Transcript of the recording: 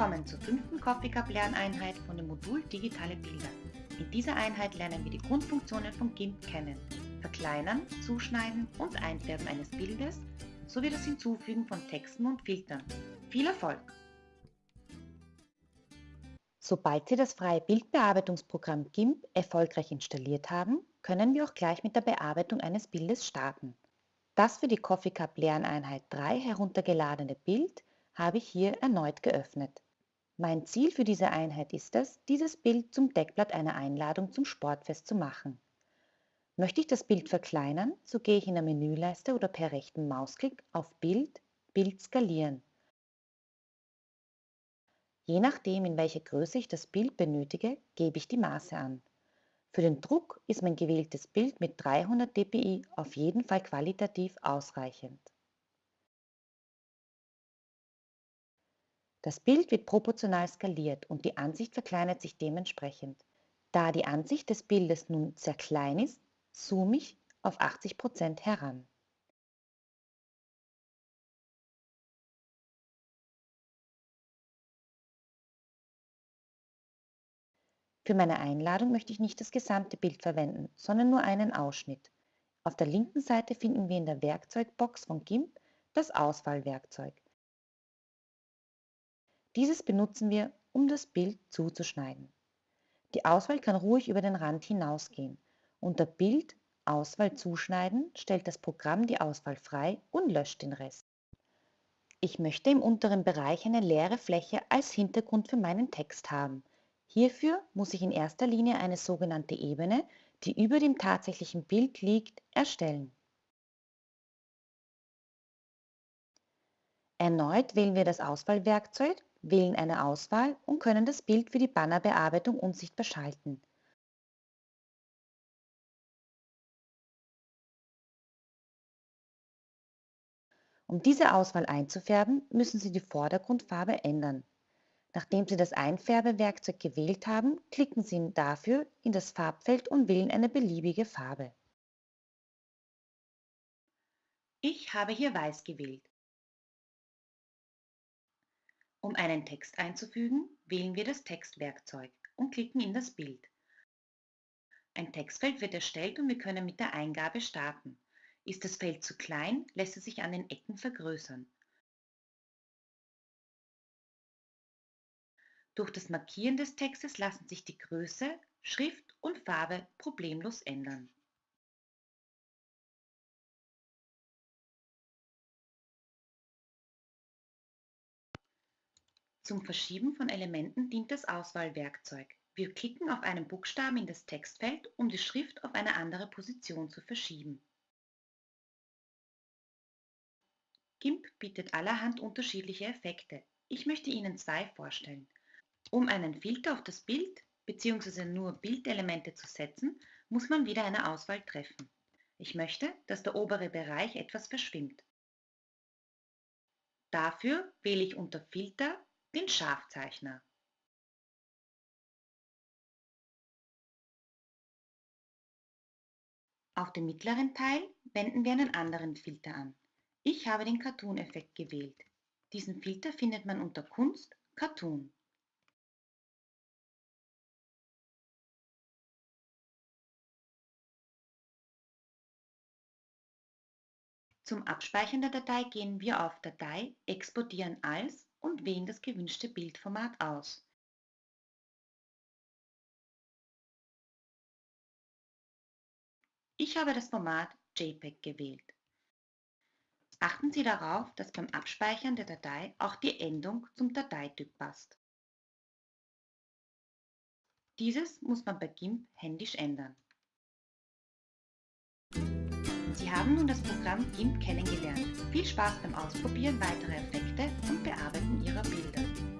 Willkommen zur fünften Coffee Cup Lerneinheit von dem Modul Digitale Bilder. In dieser Einheit lernen wir die Grundfunktionen von GIMP kennen. Verkleinern, Zuschneiden und Einfärben eines Bildes sowie das Hinzufügen von Texten und Filtern. Viel Erfolg! Sobald Sie das freie Bildbearbeitungsprogramm GIMP erfolgreich installiert haben, können wir auch gleich mit der Bearbeitung eines Bildes starten. Das für die Coffee Cup Lerneinheit 3 heruntergeladene Bild habe ich hier erneut geöffnet. Mein Ziel für diese Einheit ist es, dieses Bild zum Deckblatt einer Einladung zum Sportfest zu machen. Möchte ich das Bild verkleinern, so gehe ich in der Menüleiste oder per rechten Mausklick auf Bild, Bild skalieren. Je nachdem, in welcher Größe ich das Bild benötige, gebe ich die Maße an. Für den Druck ist mein gewähltes Bild mit 300 dpi auf jeden Fall qualitativ ausreichend. Das Bild wird proportional skaliert und die Ansicht verkleinert sich dementsprechend. Da die Ansicht des Bildes nun sehr klein ist, zoome ich auf 80% heran. Für meine Einladung möchte ich nicht das gesamte Bild verwenden, sondern nur einen Ausschnitt. Auf der linken Seite finden wir in der Werkzeugbox von GIMP das Auswahlwerkzeug. Dieses benutzen wir, um das Bild zuzuschneiden. Die Auswahl kann ruhig über den Rand hinausgehen. Unter Bild Auswahl zuschneiden stellt das Programm die Auswahl frei und löscht den Rest. Ich möchte im unteren Bereich eine leere Fläche als Hintergrund für meinen Text haben. Hierfür muss ich in erster Linie eine sogenannte Ebene, die über dem tatsächlichen Bild liegt, erstellen. Erneut wählen wir das Auswahlwerkzeug wählen eine Auswahl und können das Bild für die Bannerbearbeitung unsichtbar schalten. Um diese Auswahl einzufärben, müssen Sie die Vordergrundfarbe ändern. Nachdem Sie das Einfärbewerkzeug gewählt haben, klicken Sie dafür in das Farbfeld und wählen eine beliebige Farbe. Ich habe hier Weiß gewählt. Um einen Text einzufügen, wählen wir das Textwerkzeug und klicken in das Bild. Ein Textfeld wird erstellt und wir können mit der Eingabe starten. Ist das Feld zu klein, lässt es sich an den Ecken vergrößern. Durch das Markieren des Textes lassen sich die Größe, Schrift und Farbe problemlos ändern. Zum Verschieben von Elementen dient das Auswahlwerkzeug. Wir klicken auf einen Buchstaben in das Textfeld, um die Schrift auf eine andere Position zu verschieben. GIMP bietet allerhand unterschiedliche Effekte. Ich möchte Ihnen zwei vorstellen. Um einen Filter auf das Bild bzw. nur Bildelemente zu setzen, muss man wieder eine Auswahl treffen. Ich möchte, dass der obere Bereich etwas verschwimmt. Dafür wähle ich unter Filter den Scharfzeichner. Auf dem mittleren Teil wenden wir einen anderen Filter an. Ich habe den Cartoon-Effekt gewählt. Diesen Filter findet man unter Kunst, Cartoon. Zum Abspeichern der Datei gehen wir auf Datei, Exportieren als und wählen das gewünschte Bildformat aus. Ich habe das Format JPEG gewählt. Achten Sie darauf, dass beim Abspeichern der Datei auch die Endung zum Dateityp passt. Dieses muss man bei GIMP händisch ändern. Sie haben nun das Programm GIMP kennengelernt. Viel Spaß beim Ausprobieren weiterer Effekte und Bearbeiten Ihrer Bilder.